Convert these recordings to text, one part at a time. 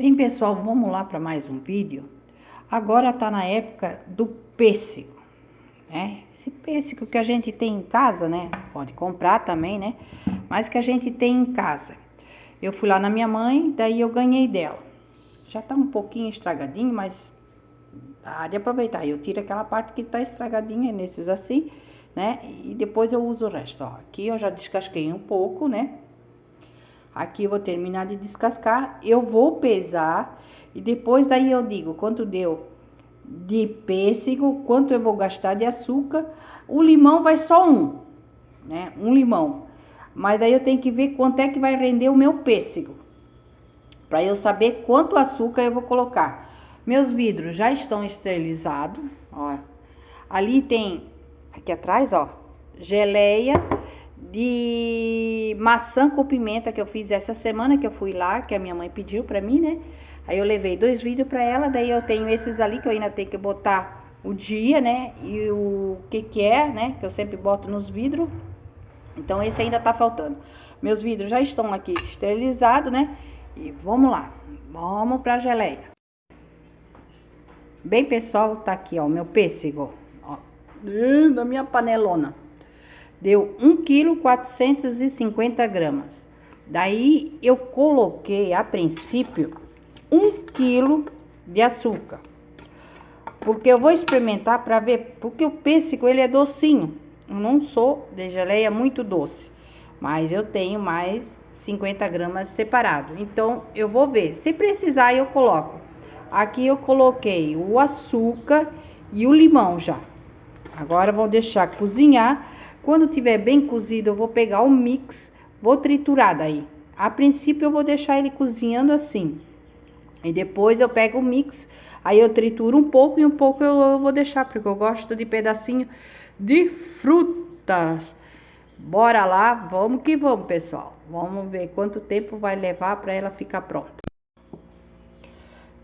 Bem, pessoal, vamos lá para mais um vídeo. Agora tá na época do pêssego, né? Esse pêssego que a gente tem em casa, né? Pode comprar também, né? Mas que a gente tem em casa. Eu fui lá na minha mãe, daí eu ganhei dela. Já tá um pouquinho estragadinho, mas dá de aproveitar. Eu tiro aquela parte que tá estragadinha nesses assim, né? E depois eu uso o resto, ó. Aqui eu já descasquei um pouco, né? Aqui eu vou terminar de descascar, eu vou pesar e depois daí eu digo quanto deu de pêssego, quanto eu vou gastar de açúcar. O limão vai só um, né? Um limão. Mas aí eu tenho que ver quanto é que vai render o meu pêssego. Para eu saber quanto açúcar eu vou colocar. Meus vidros já estão esterilizados, ó. Ali tem aqui atrás, ó, geleia de maçã com pimenta que eu fiz essa semana que eu fui lá, que a minha mãe pediu para mim, né? Aí eu levei dois vídeos para ela, daí eu tenho esses ali que eu ainda tenho que botar o dia, né? E o que que é, né? Que eu sempre boto nos vidros. Então esse ainda tá faltando. Meus vidros já estão aqui esterilizados, né? E vamos lá. Vamos pra geleia. Bem, pessoal, tá aqui, ó, meu pêssego, ó, da minha panelona deu 1 kg 450 gramas. Daí eu coloquei a princípio 1 kg de açúcar. Porque eu vou experimentar para ver, porque o pêssego ele é docinho. Eu não sou de geleia muito doce, mas eu tenho mais 50 gramas separado. Então eu vou ver, se precisar eu coloco. Aqui eu coloquei o açúcar e o limão já. Agora vou deixar cozinhar quando tiver bem cozido, eu vou pegar o mix, vou triturar daí. A princípio, eu vou deixar ele cozinhando assim. E depois eu pego o mix, aí eu trituro um pouco e um pouco eu vou deixar, porque eu gosto de pedacinho de frutas. Bora lá, vamos que vamos, pessoal. Vamos ver quanto tempo vai levar para ela ficar pronta.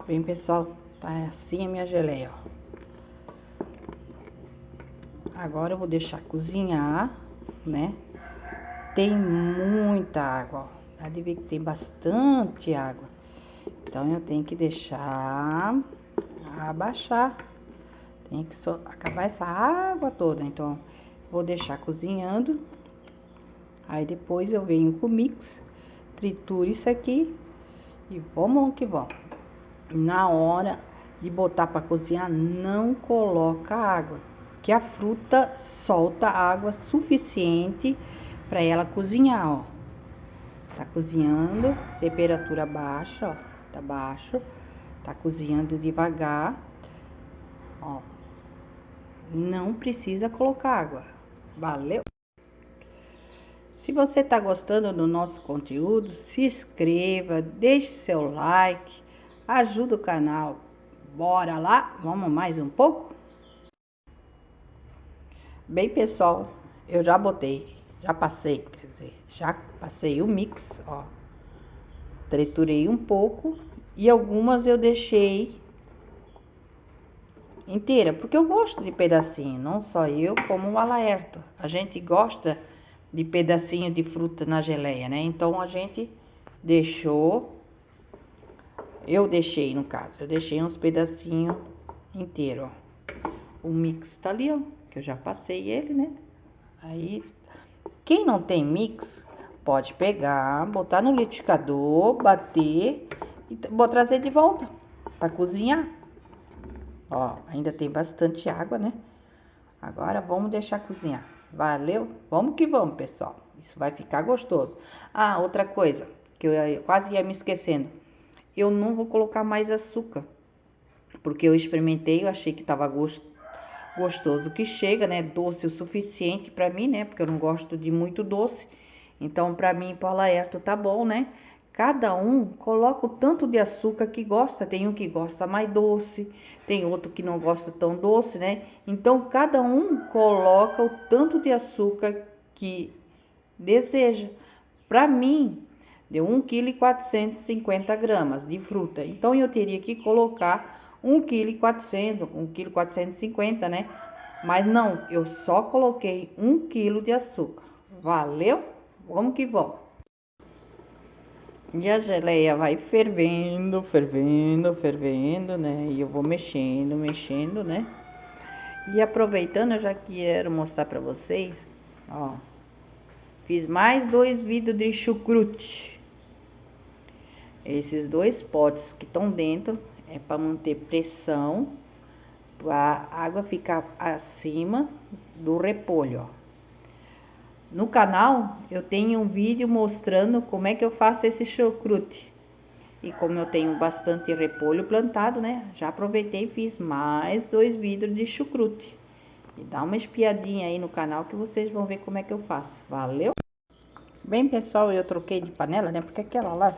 Bem, pessoal, tá assim a minha geleia, ó. Agora eu vou deixar cozinhar, né? Tem muita água, ó. Dá de ver que tem bastante água. Então, eu tenho que deixar abaixar. Tem que só acabar essa água toda. Então, vou deixar cozinhando. Aí, depois eu venho com o mix, trituro isso aqui e vamos que vamos. Na hora de botar para cozinhar, não coloca água que a fruta solta água suficiente para ela cozinhar, ó. Tá cozinhando, temperatura baixa, ó, tá baixo. Tá cozinhando devagar, ó. Não precisa colocar água. Valeu? Se você tá gostando do nosso conteúdo, se inscreva, deixe seu like, ajuda o canal. Bora lá? Vamos mais um pouco? Bem, pessoal, eu já botei, já passei, quer dizer, já passei o mix, ó. Triturei um pouco e algumas eu deixei inteira, porque eu gosto de pedacinho, não só eu, como o Alaerto. A gente gosta de pedacinho de fruta na geleia, né? Então, a gente deixou, eu deixei no caso, eu deixei uns pedacinhos inteiros, ó. O mix tá ali, ó que eu já passei ele, né? Aí, quem não tem mix, pode pegar, botar no liquidificador, bater e vou trazer de volta para cozinhar. Ó, ainda tem bastante água, né? Agora vamos deixar cozinhar. Valeu? Vamos que vamos, pessoal. Isso vai ficar gostoso. Ah, outra coisa que eu quase ia me esquecendo. Eu não vou colocar mais açúcar. Porque eu experimentei, eu achei que tava gostoso gostoso que chega, né? Doce o suficiente para mim, né? Porque eu não gosto de muito doce. Então, para mim, para Laerto tá bom, né? Cada um coloca o tanto de açúcar que gosta. Tem um que gosta mais doce, tem outro que não gosta tão doce, né? Então, cada um coloca o tanto de açúcar que deseja. Para mim, deu 1,450 kg de fruta. Então, eu teria que colocar 1 kg 400 ou 1 kg 450, né? Mas não, eu só coloquei 1 kg de açúcar. Valeu? Vamos que vamos. E a geleia vai fervendo, fervendo, fervendo, né? E eu vou mexendo, mexendo, né? E aproveitando, eu já quero mostrar pra vocês, ó. Fiz mais dois vidros de chucrute. Esses dois potes que estão dentro é para manter pressão, para a água ficar acima do repolho, ó. No canal eu tenho um vídeo mostrando como é que eu faço esse chucrute. E como eu tenho bastante repolho plantado, né? Já aproveitei e fiz mais dois vidros de chucrute. E dá uma espiadinha aí no canal que vocês vão ver como é que eu faço. Valeu? Bem, pessoal, eu troquei de panela, né? Porque aquela lá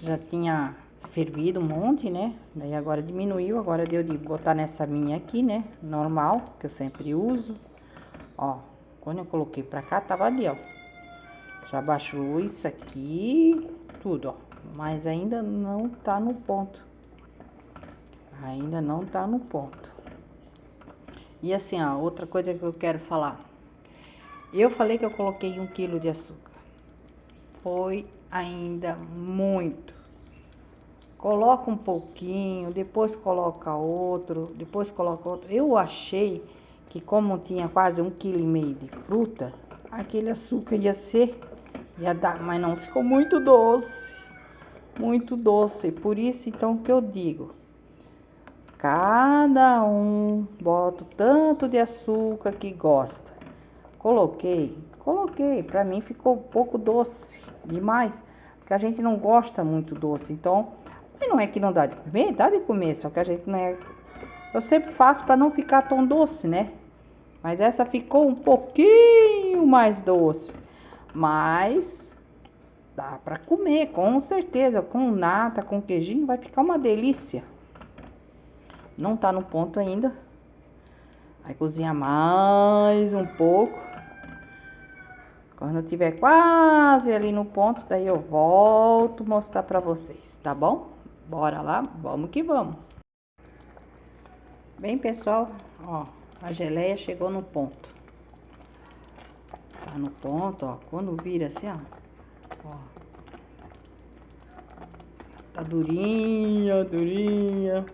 já tinha fervido um monte, né? Daí agora diminuiu, agora deu de botar nessa minha aqui, né? Normal, que eu sempre uso. Ó, quando eu coloquei pra cá, tava ali, ó. Já baixou isso aqui, tudo, ó. Mas ainda não tá no ponto. Ainda não tá no ponto. E assim, ó, outra coisa que eu quero falar. Eu falei que eu coloquei um quilo de açúcar. Foi ainda muito. Coloca um pouquinho, depois coloca outro, depois coloca outro. Eu achei que como tinha quase um quilo e meio de fruta, aquele açúcar ia ser, ia dar, mas não ficou muito doce, muito doce. Por isso então que eu digo, cada um bota tanto de açúcar que gosta. Coloquei, coloquei, para mim ficou um pouco doce demais, porque a gente não gosta muito doce. Então, mas não é que não dá de comer, dá de comer, só que a gente não é eu sempre faço para não ficar tão doce, né? Mas essa ficou um pouquinho mais doce. Mas dá para comer, com certeza. Com nata, com queijinho, vai ficar uma delícia. Não tá no ponto ainda. Vai cozinhar mais um pouco. Quando tiver quase ali no ponto, daí eu volto mostrar para vocês, tá bom? Bora lá, vamos que vamos. Bem, pessoal, ó, a geleia chegou no ponto. Tá no ponto, ó. Quando vira assim, ó. ó. Tá durinha, durinha.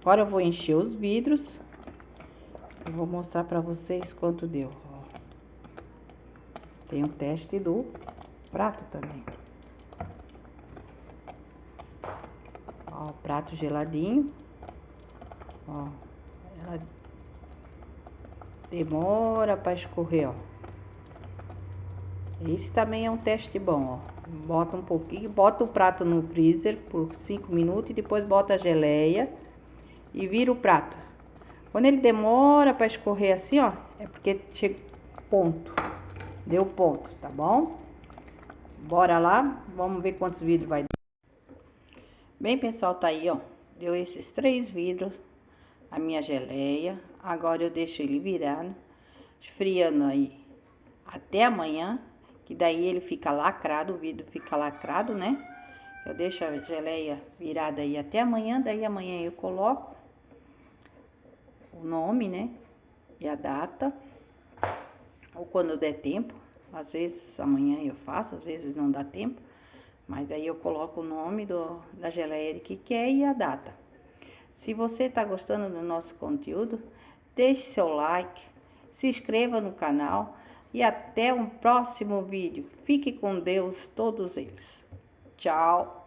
Agora eu vou encher os vidros. Eu vou mostrar pra vocês quanto deu. Tem o um teste do prato também. Ó, prato geladinho. Ó, ela demora para escorrer, ó. Esse também é um teste bom, ó. Bota um pouquinho, bota o prato no freezer por 5 minutos e depois bota a geleia e vira o prato. Quando ele demora para escorrer assim, ó, é porque chega ponto. Deu ponto, tá bom? Bora lá, vamos ver quantos vidros vai dar. Bem, pessoal, tá aí, ó. Deu esses três vidros, a minha geleia. Agora eu deixo ele virado, esfriando aí até amanhã, que daí ele fica lacrado, o vidro fica lacrado, né? Eu deixo a geleia virada aí até amanhã, daí amanhã eu coloco o nome, né? E a data. Ou quando der tempo. Às vezes amanhã eu faço, às vezes não dá tempo. Mas aí eu coloco o nome do, da geleia que quer e a data. Se você está gostando do nosso conteúdo, deixe seu like, se inscreva no canal e até um próximo vídeo. Fique com Deus todos eles. Tchau!